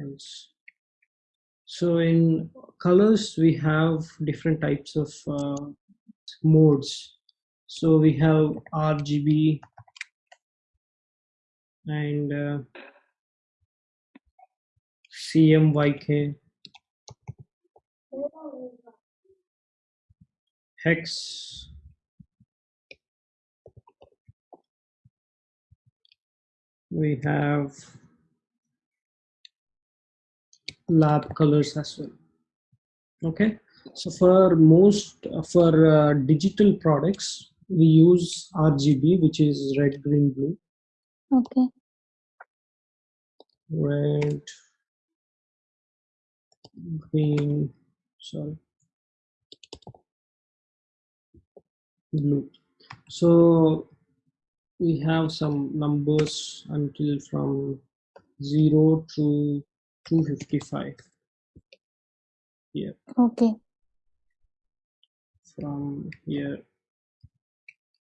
else. So in colors we have different types of uh, modes. So we have rgb and uh, cmyk hex we have lab colors as well. Okay? So for most for uh, digital products we use rgb which is red green blue. Okay. red green sorry. Blue. So we have some numbers until from 0 to 255 here Okay. from here.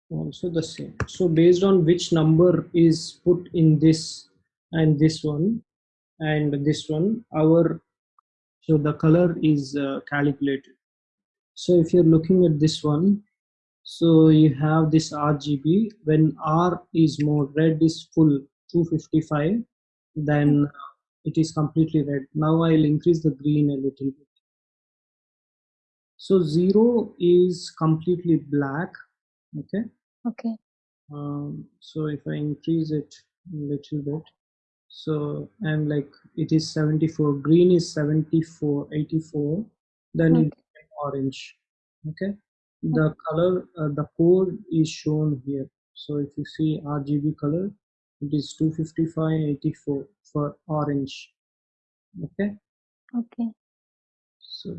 Also the same. So based on which number is put in this and this one and this one our so the color is uh, calculated. So if you're looking at this one so you have this rgb when r is more red is full 255 then it is completely red. Now i'll increase the green a little bit. So zero is completely black okay? Okay. um, so if i increase it a little bit so i'm like it is 74 green is 74 84 then Okay. it's orange okay? The color uh, the code is shown here. So if you see rgb color it is 255 84 for orange. Okay? Okay. so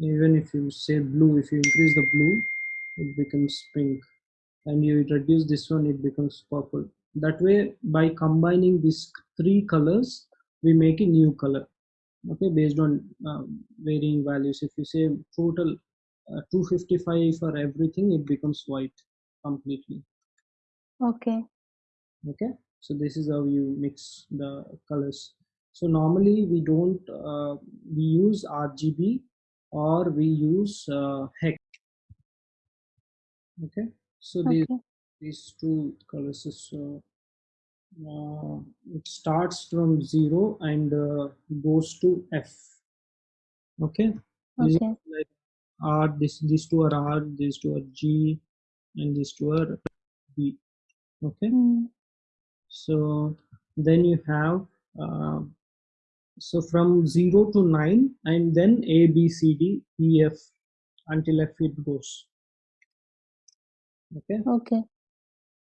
even if you say blue if you increase the blue it becomes pink. And you reduce this one it becomes purple. That way by combining these three colors we make a new color. Okay? Based on um, varying values. If you say total uh, 255 for everything it becomes white completely. Okay. Okay? So this is how you mix the colors. So normally we don't uh, we use rgb or we use uh, hex. Okay? So these Okay. these two colors is uh, uh, it starts from zero and uh, goes to f. Okay? These Okay. like r this these two are r these two are g and these two are b. Okay? Mm. So then you have uh, so from 0 to 9 and then a b c d e f until f it goes. Okay? Okay.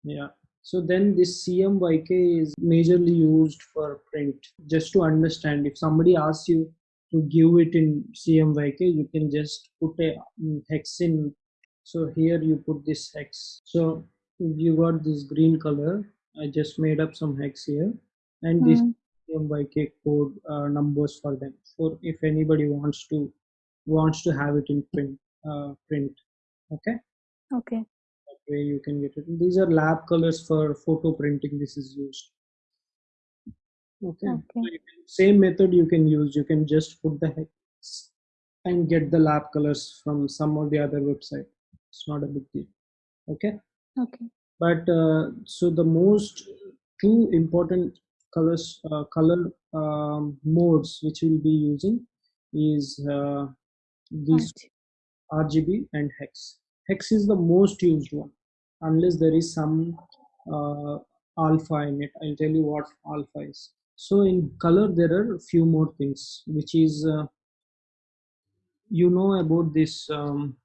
yeah. So then this cmyk is majorly used for print. Just to understand if somebody asks you to give it in cmyk you can just put a mm, hex in. So here you put this hex. So you got this green color i just made up some hex here. And this Mm. CMYK code uh, numbers for them. For if anybody wants to wants to have it in print uh, print okay? Okay. that way you can get it. These are lab colors for photo printing this is used. Okay, Okay. So can, same method you can use. You can just put the hex and get the lab colors from some of the other website. It's not a big deal. Okay? Okay. But uh, so the most two important colors uh, color um, modes which we'll be using is uh, these Right. RGB and hex. Hex is the most used one, unless there is some uh, alpha in it. I'll tell you what alpha is. So in color, there are few more things, which is uh, you know about this um,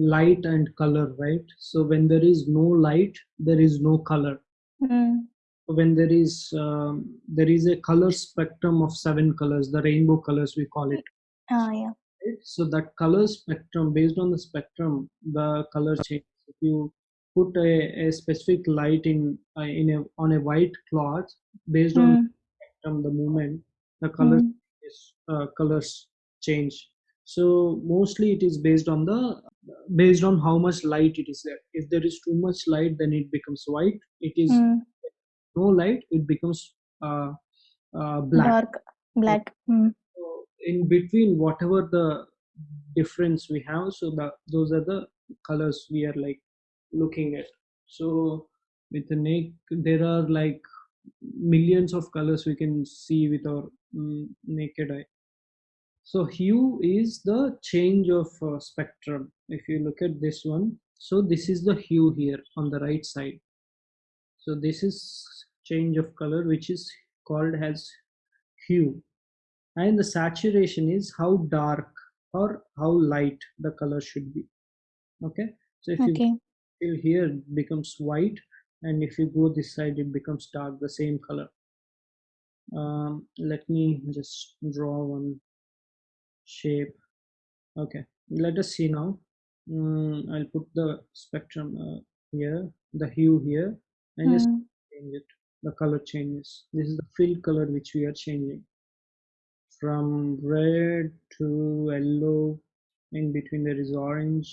light and color, right? So when there is no light, there is no color. Mm. When there is um, there is a color spectrum of seven colors, the rainbow colors we call it. Ah, yeah. right? So that color spectrum, based on the spectrum, the color changes. If you put a, a specific light in uh, in a on a white cloth, based on Mm. the spectrum, the movement, the colors Mm. is, uh, colors change. So mostly it is based on the based on how much light it is there. If there is too much light, then it becomes white. It is Mm. no light, it becomes uh, uh, black Dark black. Mm. so in between whatever the difference we have so that those are the colors we are like looking at so with the naked there are like millions of colors we can see with our mm, naked eye so hue is the change of uh, spectrum if you look at this one. So this is the hue here on the right side. So this is change of color which is called as hue. And the saturation is how dark or how light the color should be. Okay? So if you Okay. till here it becomes white and if you go this side it becomes dark the same color. Um, let me just draw one shape. Okay let us see now. Mm, i'll put the spectrum uh, here the hue here and just Mm. change it. The color changes. This is the fill color which we are changing. From red to yellow in between there is orange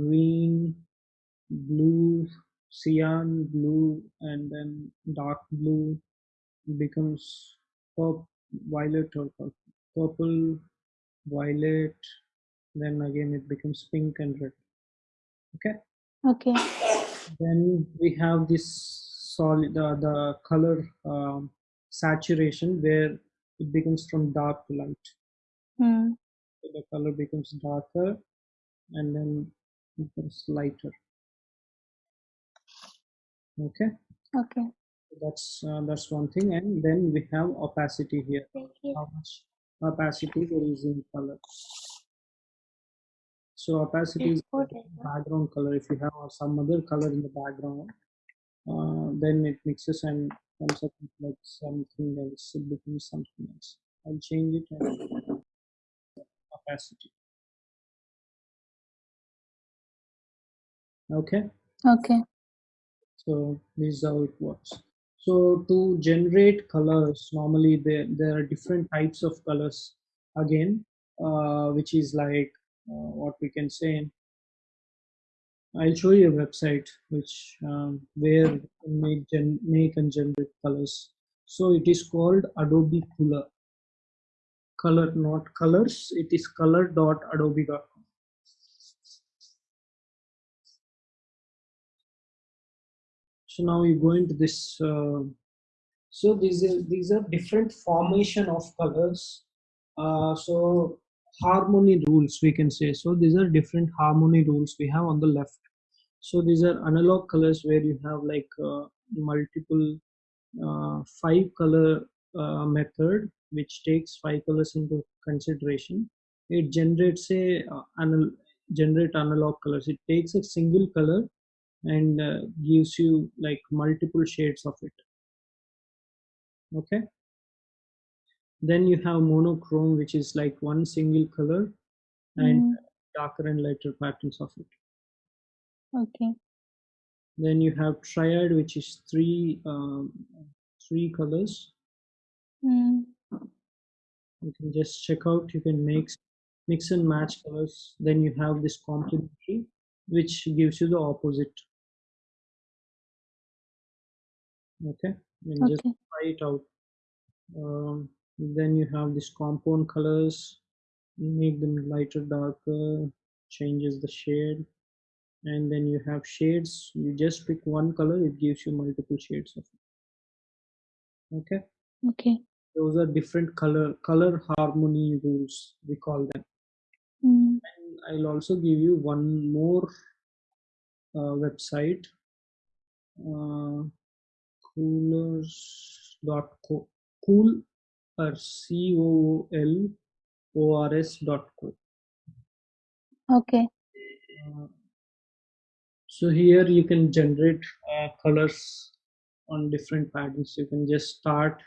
green blue cyan blue and then dark blue becomes purple violet or purple violet then again it becomes pink and red okay Okay. then we have this solid uh, the color um, saturation where it becomes from dark to light Mm. so the color becomes darker and then it becomes lighter okay Okay. that's uh, that's one thing and then we have opacity here Thank you. how much opacity there is in color. So opacity is Export the it, no? background color. If you have some other color in the background uh, then it mixes and comes up with like something else it becomes something else. I'll change it and opacity okay? Okay. so this is how it works so to generate colors normally there, there are different types of colors again uh, which is like uh, what we can say. I'll show you a website which um, where make gen- make and generate colors. So it is called adobe color color not colors it is color.adobe.com so now you go into this uh, so these are these are different formation of colors. Uh, so harmony rules we can say. So these are different harmony rules we have on the left. So these are analog colors where you have like uh, multiple uh, five color uh, method which takes five colors into consideration. It generates a uh, anal- generate analog colors. It takes a single color and uh, gives you like multiple shades of it. Okay? Then you have monochrome which is like one single color and Mm. darker and lighter patterns of it. Okay. then you have triad which is three um, three colors. Mm. you can just check out. You can mix mix and match colors. Then you have this complementary which gives you the opposite okay and just try it out. Um, then you have this compound colors. Make them lighter darker changes the shade. And then you have shades. You just pick one color it gives you multiple shades of it. Okay? Okay. those are different color color harmony rules we call them. Mm. and i'll also give you one more uh, website. Uh, coolors.co cool or c o l o r s dot co. Okay. Uh, so here you can generate uh, colors on different patterns. You can just start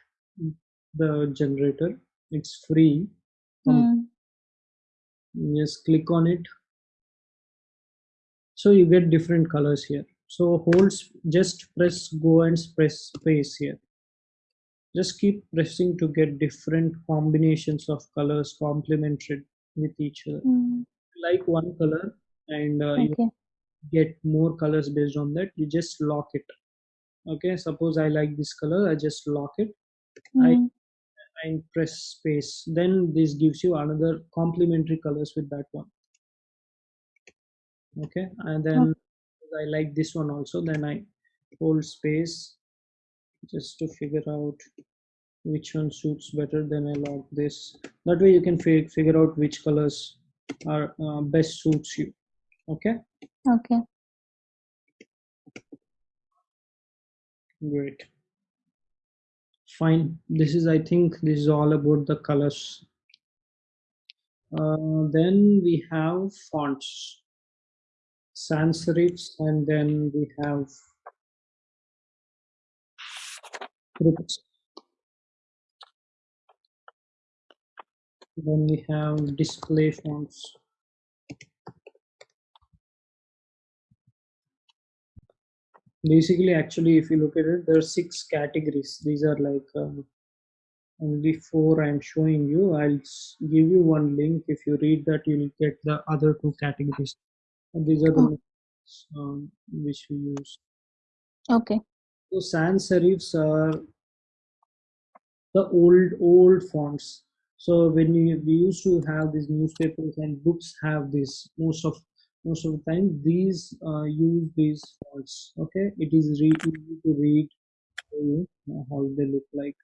the generator. It's free. Mm. just click on it. So you get different colors here so hold just press go and press space here. Just keep pressing to get different combinations of colors complemented with each other. Mm. like one color and uh, you get more colors based on that you just lock it. Okay suppose i like this color i just lock it. I Mm. and press space. Then this gives you another complementary colors with that one. Okay and then i like this one also then i hold space just to figure out which one suits better then i lock this. That way you can fi- figure out which colors are uh, best suits you okay? Okay. great. Fine. This is i think this is all about the colors. Uh, then we have fonts sans serifs and then we have then we have display fonts. Basically actually if you look at it there are six categories. These are like uh, only four i'm showing you. I'll give you one link. If you read that you'll get the other two categories and these are the Oh. ones, um, which we use. Okay. so sans serifs are the old old fonts. So when you, we used to have these newspapers and books have this most of most of the time these uh, use these fonts okay? It is really easy to read you, how they look like.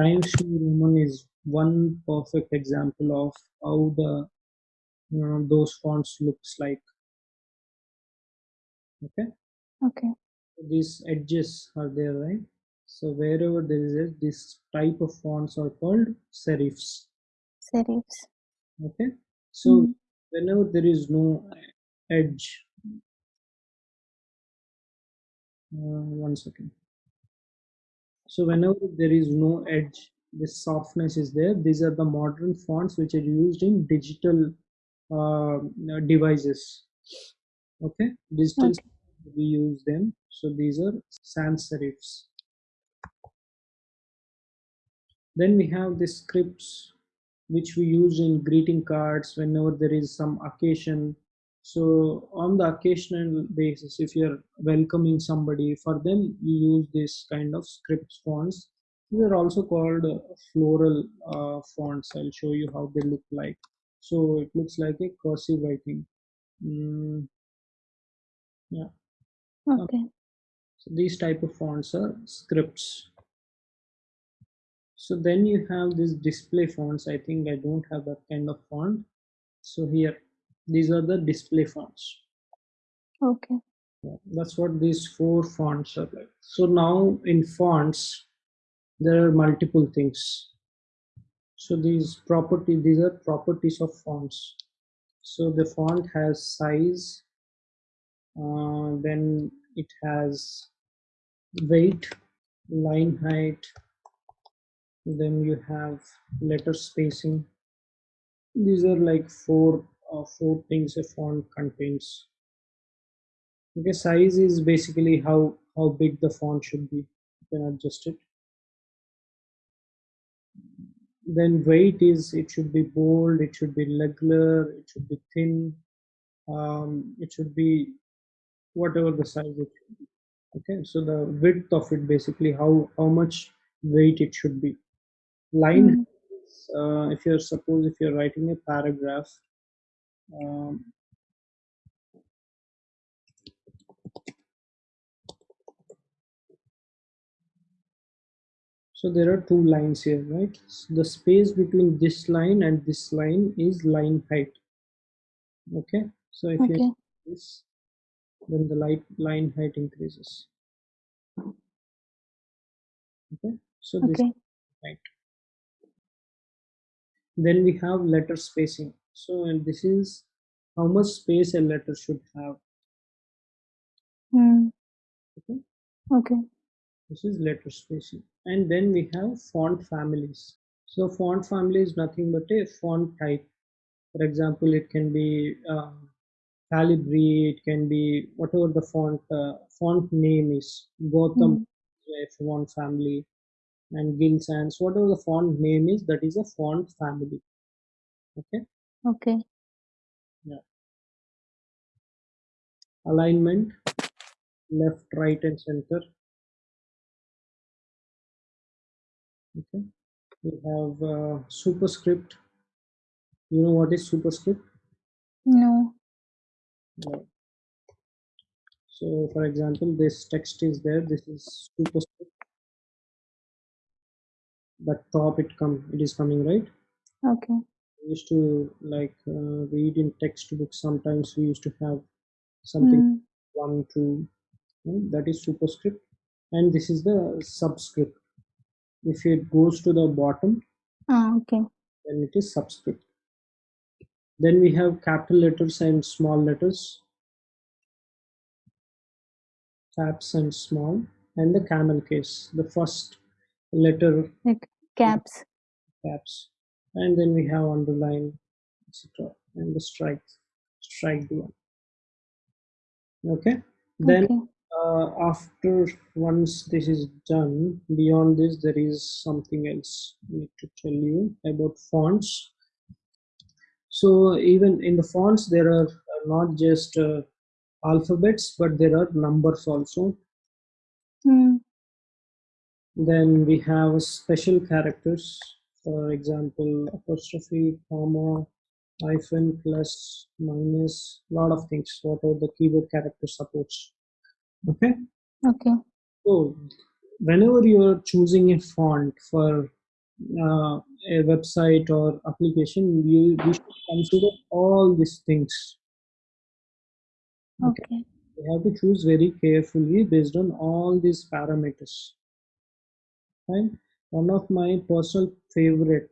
Times new roman is one perfect example of how the you know, those fonts looks like okay? Okay. these edges are there right? So wherever there is a, this type of fonts are called serifs. Serifs. okay? So Mm. whenever there is no edge uh, one second. So whenever there is no edge this softness is there. These are the modern fonts which are used in digital uh, devices okay. Digital Okay. we use them. So these are sans serifs then we have the scripts which we use in greeting cards whenever there is some occasion. So on the occasional basis if you're welcoming somebody for them you use this kind of script fonts. These are also called uh, floral uh, fonts. I'll show you how they look like. So it looks like a cursive writing mm, yeah. Okay. so these type of fonts are scripts. So then you have this display fonts. I think i don't have that kind of font. So here these are the display fonts. Okay. Yeah, that's what these four fonts are like. So now in fonts there are multiple things. So these property these are properties of fonts. So the font has size uh, then it has weight line height. Then you have letter spacing. These are like four uh, four things a font contains. Okay size is basically how how big the font should be. You can adjust it. Then weight is it should be bold it should be regular it should be thin. Um, it should be whatever the size it should be. Okay so the width of it basically how how much weight it should be. Line Mm. uh, if you're suppose if you're writing a paragraph um, so there are two lines here right? The space between this line and this line is line height. Okay so if you this then the light line height increases. Okay? So this Okay. height. Then we have letter spacing. So and this is how much space a letter should have. Mm. okay? Okay. this is letter spacing. And then we have font families. So font family is nothing but a font type. For example it can be uh, calibri it can be whatever the font uh, font name is gotham Mm. a font family and gill sans whatever the font name is that is a font family. Okay? Okay. yeah. Alignment left right and center. Okay. We have uh, superscript. You know what is superscript? No. No. so for example this text is there this is superscript but top it come it is coming right Okay. we used to like uh, read in textbook sometimes we used to have something Mm. one two right? that is superscript and this is the subscript if it goes to the bottom Ah, okay. then it is subscript then we have capital letters and small letters. Caps and small. And the camel case the first letter. Like caps. caps. And then we have underline etc and the strike strike one. Okay? Then Okay. uh, after once this is done beyond this there is something else I need to tell you about fonts so even in the fonts there are uh, not just uh, alphabets but there are numbers also Mm. then we have special characters for example apostrophe comma hyphen plus minus lot of things whatever the keyboard character supports okay Okay. so whenever you are choosing a font for uh, a website or application you, you should consider all these things. Okay. Okay. you have to choose very carefully based on all these parameters. Right one of my personal favorite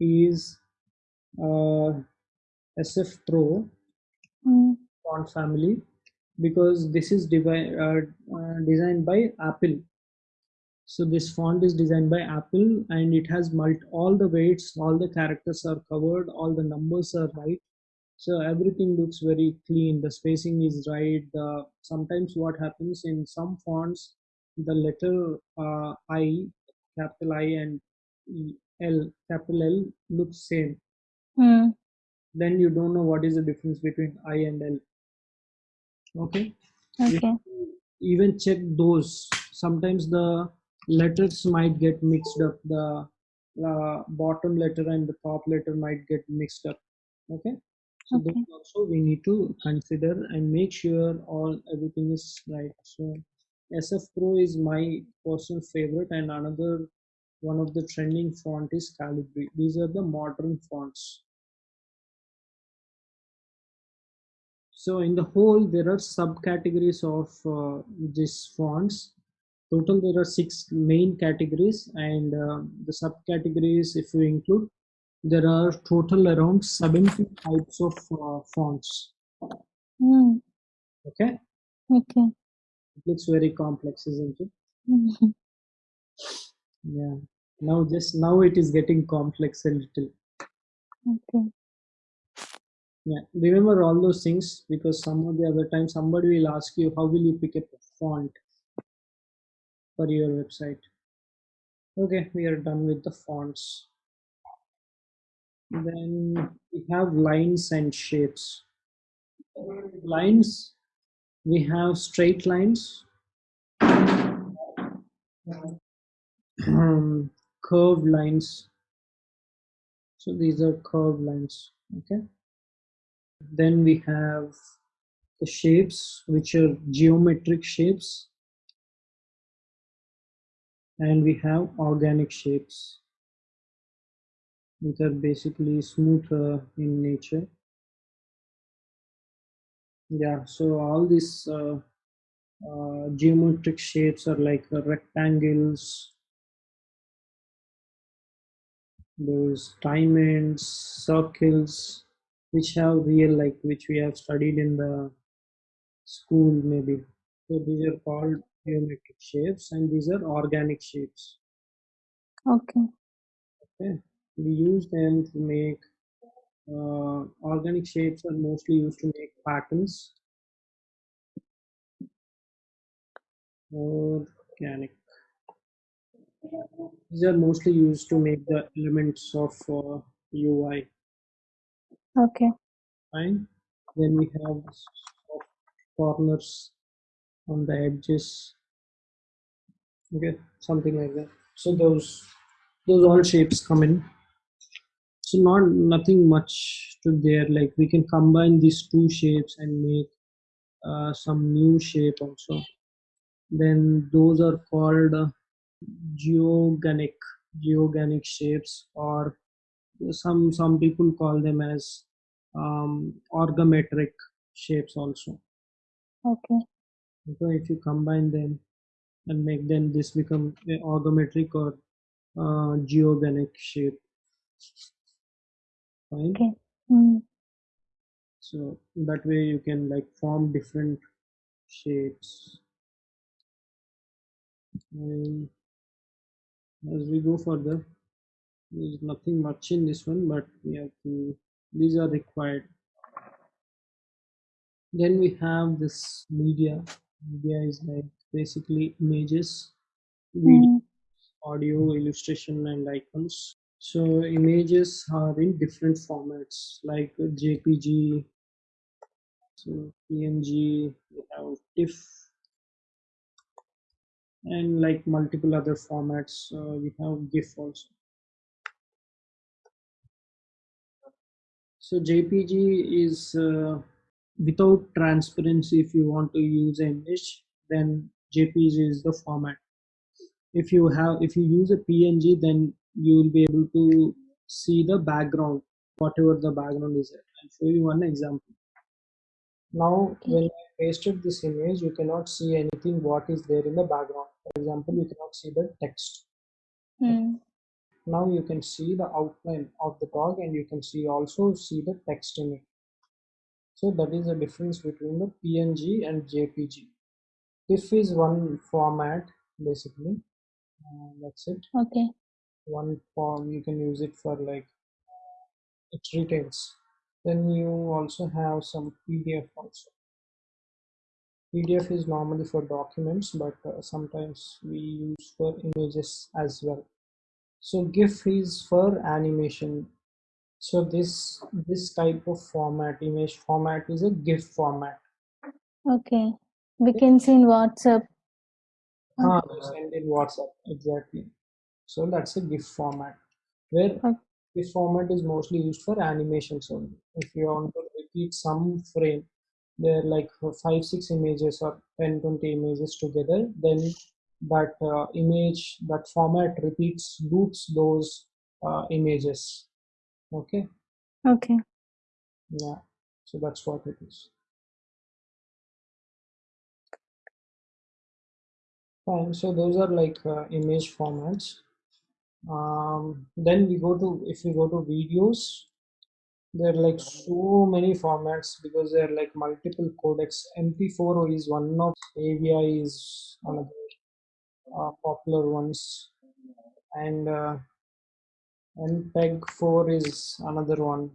is uh, sf pro Mm. font family because this is uh, uh, designed by apple so this font is designed by apple and it has multi all the weights all the characters are covered all the numbers are right. So everything looks very clean. The spacing is right. The sometimes what happens in some fonts the letter uh, i capital i and l capital l looks same. Mm. then you don't know what is the difference between i and l. Okay? Okay. even check those. Sometimes the letters might get mixed up. The uh, bottom letter and the top letter might get mixed up. Okay? So Okay. those also we need to consider and make sure all everything is right. So sf pro is my personal favorite and another one of the trending font is calibri. These are the modern fonts. So in the whole there are subcategories of uh, these fonts total there are six main categories and uh, the subcategories if you include there are total around 70 types of uh, fonts Mm. okay Okay. it looks very complex isn't it Mhm. yeah now just now it is getting complex a little Okay. yeah remember all those things because some of the other time somebody will ask you how will you pick up a font for your website. Okay we are done with the fonts. Then we have lines and shapes. Lines we have straight lines. Um, curved lines. So these are curved lines okay? Then we have the shapes which are geometric shapes and we have organic shapes which are basically smooth uh, in nature. Yeah so all these uh, uh, geometric shapes are like uh, rectangles those diamonds circles which have real like which we have studied in the school maybe. So these are called geometric shapes and these are organic shapes. Okay. okay. We use them to make uh, organic shapes are mostly used to make patterns organic. These are mostly used to make the elements of uh, ui Okay. fine. Then we have soft corners on the edges okay something like that. So those those all shapes come in. So not nothing much to there. Like we can combine these two shapes and make uh, some new shape also. Then those are called uh, geogenic geogenic shapes or some some people call them as um, orgometric shapes also. Okay. So if you combine them and make them this become a orgometric or uh, geogenic shape. Fine? Okay. Mm. so that way you can like form different shapes. And as we go further there's nothing much in this one but we have to these are required. Then we have this media media is like basically images video Mm. audio illustration and icons so images are in different formats like jpg so png we have tiff and like multiple other formats uh, we have gif also so jpg is uh, without transparency if you want to use an image then jpg is the format. If you have if you use a png then you will be able to see the background whatever the background is there. I'll show you one example. Now when i pasted this image you cannot see anything what is there in the background. For example you cannot see the text. Mm. now you can see the outline of the dog and you can see also see the text in it so that is the difference between the png and jpg if is one format basically uh, that's it. Okay. one form you can use it for like it retails then you also have some pdf also. Pdf is normally for documents but uh, sometimes we use for images as well. So gif is for animation so this this type of format image format is a gif format Okay. We can see in WhatsApp. ah, you send in whatsapp exactly so that's a gif format where Okay. this format is mostly used for animations only if you want to repeat some frame there are like five six images or 10 20 images together then that uh, image that format repeats loops those uh, images okay? Okay. yeah. So that's what it is. Fine. So those are like uh, image formats. Um, then we go to if we go to videos there are like so many formats because there are like multiple codecs. Mp4 is one of avi is another uh, popular ones. And uh, mpeg 4 is another one.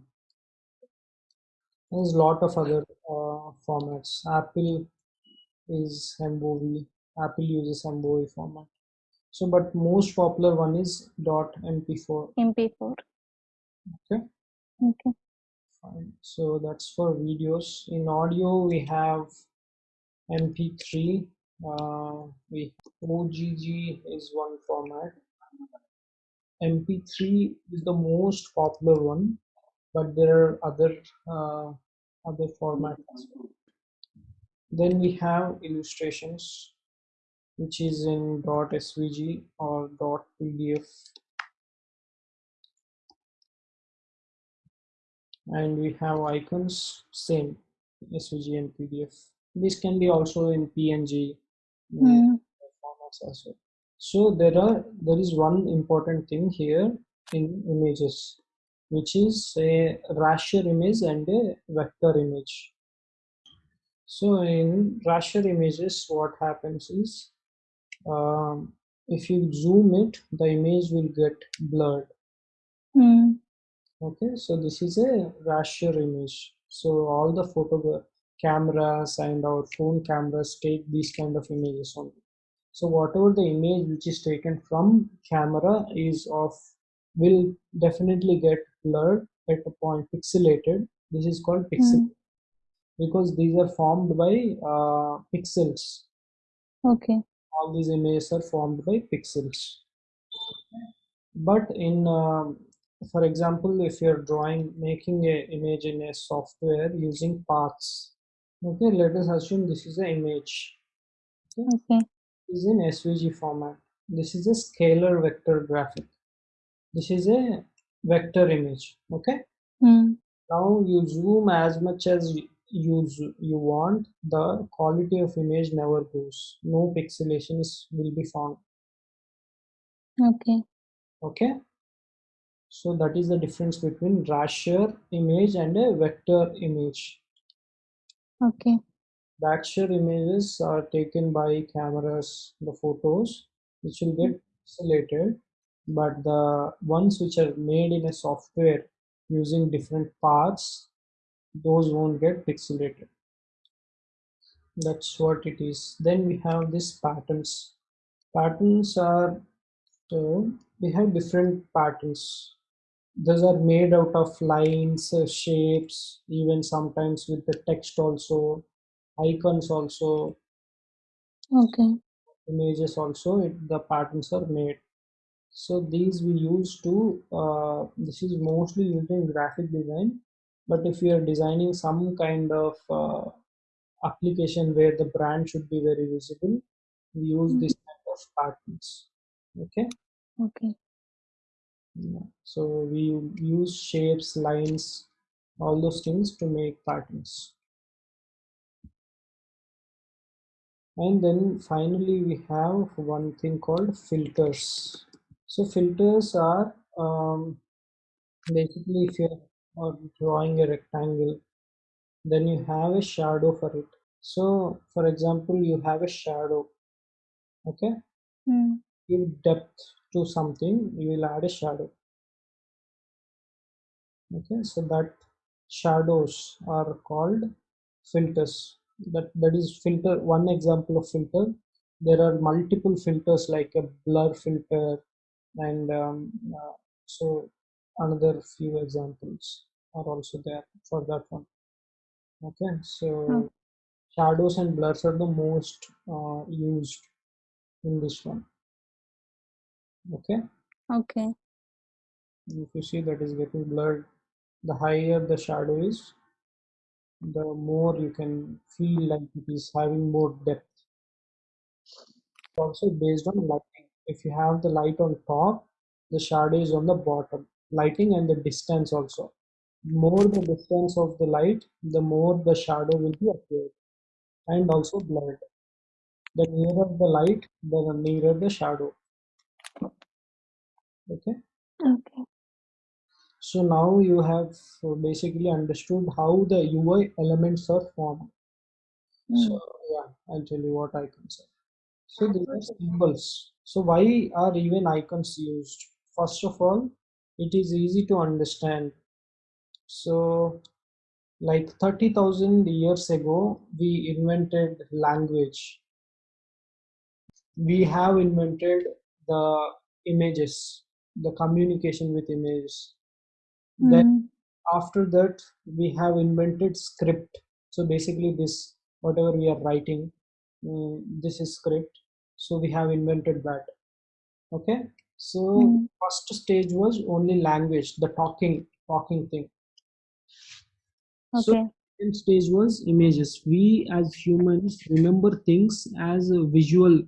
There's a lot of other uh, formats. Apple is mbovi apple uses mbovi format. So but most popular one is dot mp4 MP4. okay. Okay. fine. So that's for videos. In audio we have mp3 uh, we ogg is one format mp3 is the most popular one but there are other uh, other formats well. then we have illustrations which is in dot svg or dot pdf and we have icons same svg and pdf this can be also in png uh, Mm. formats as well so there are there is one important thing here in images which is a raster image and a vector image. So in raster images what happens is um, if you zoom it the image will get blurred. Mm. okay so this is a raster image. So all the photo cameras and our phone cameras take these kind of images only so whatever the image which is taken from camera is of will definitely get blurred at a point pixelated this is called pixel Mm. because these are formed by uh, pixels Okay. all these images are formed by pixels but in um, for example if you're drawing making a image in a software using paths okay let us assume this is an image Okay. Is in svg format. This is a scalar vector graphic. This is a vector image okay? Hmm. now you zoom as much as you you want the quality of image never goes. No pixelations will be found. Okay. okay? So that is the difference between raster image and a vector image. Okay. Raster images are taken by cameras the photos which will get pixelated. But the ones which are made in a software using different paths those won't get pixelated. That's what it is. Then we have this patterns. Patterns are so we have different patterns. Those are made out of lines uh, shapes even sometimes with the text also icons also Okay. images also it, the patterns are made so these we use to uh, this is mostly used in graphic design but if you are designing some kind of uh, application where the brand should be very visible we use Mm. this kind of patterns okay Okay. Yeah. so we use shapes lines all those things to make patterns and then finally we have one thing called filters. So filters are um, basically if you're uh, drawing a rectangle then you have a shadow for it. So for example you have a shadow okay? Hmm. give depth to something you will add a shadow. Okay so that shadows are called filters that that is filter one example of filter there are multiple filters like a blur filter and um, uh, so another few examples are also there for that one okay so Oh. shadows and blurs are the most uh, used in this one okay Okay. if you see that is getting blurred the higher the shadow is the more you can feel like it is having more depth. Also based on lighting if you have the light on top the shadow is on the bottom. Lighting and the distance also. More the distance of the light the more the shadow will be appeared and also blurred. The nearer the light the nearer the shadow. Okay? Okay. So now you have uh, basically understood how the ui elements are formed. So Hmm. yeah i'll tell you what icons are. So these are symbols. So why are even icons used? First of all it is easy to understand. So like 30000 years ago we invented language. We have invented the images the communication with images then Hmm. after that we have invented script. So basically this whatever we are writing mm, this is script. So we have invented that. Okay? So Hmm. first stage was only language the talking talking thing. So Okay. second stage was images. We as humans remember things as a visual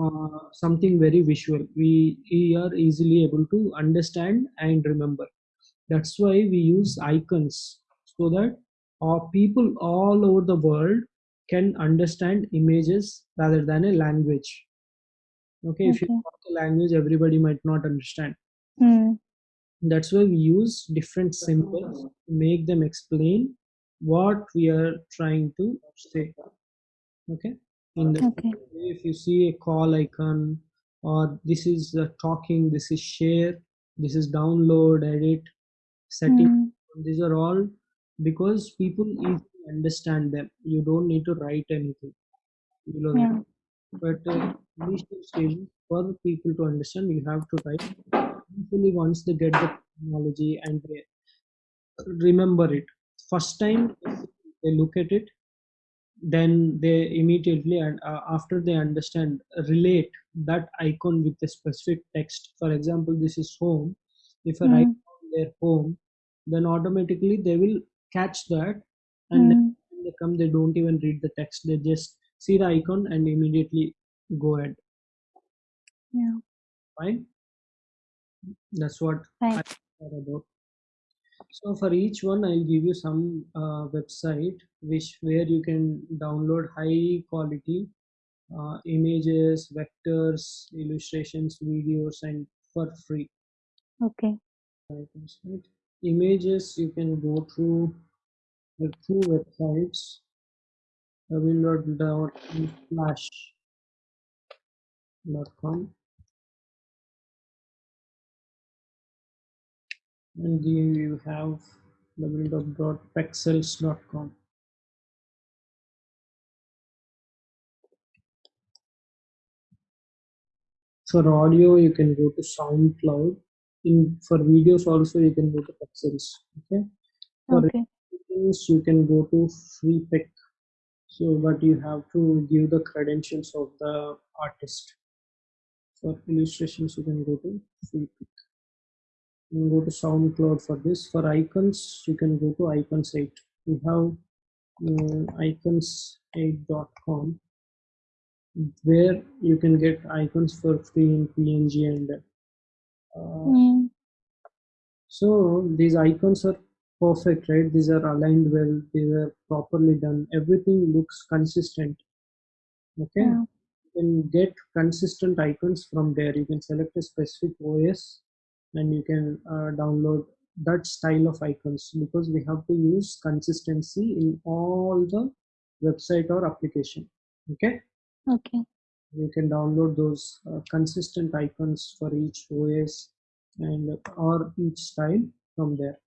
uh, something very visual. We, we are easily able to understand and remember that's why we use icons so that uh, people all over the world can understand images rather than a language. Okay if you talk a language everybody might not understand. Hmm. that's why we use different symbols to make them explain what we are trying to say. Okay? In the Okay. if you see a call icon or this is uh, talking this is share this is download edit setting Hmm. these are all because people easily understand them. You don't need to write anything. Below Yeah. but uh, initial stages for people to understand you have to write usually once they get the technology and they remember it. First time they look at it then they immediately and uh, after they understand relate that icon with a specific text. For example this is home. If i write Mm. down their home then automatically they will catch that and Mm. time they come they don't even read the text they just see the icon and immediately go ahead Yeah. fine that's what. I care about so for each one i'll give you some uh, website which where you can download high quality uh, images vectors illustrations videos and for free Okay. Items, right? images you can go through uh, the two websites. Www.unsplash.com and you have www.pexels.com for audio you can go to soundcloud in for videos also you can go to pexels okay? For Okay. images you can go to freepik so but you have to give the credentials of the artist. For illustrations you can go to freepik you can go to soundcloud for this. For icons you can go to icons 8 we have um, icons8.com where you can get icons for free in png and Mm. so these icons are perfect right these are aligned well these are properly done everything looks consistent okay Yeah. you can get consistent icons from there you can select a specific os and you can uh, download that style of icons because we have to use consistency in all the website or application okay Okay. You can download those uh, consistent icons for each os and or each style from there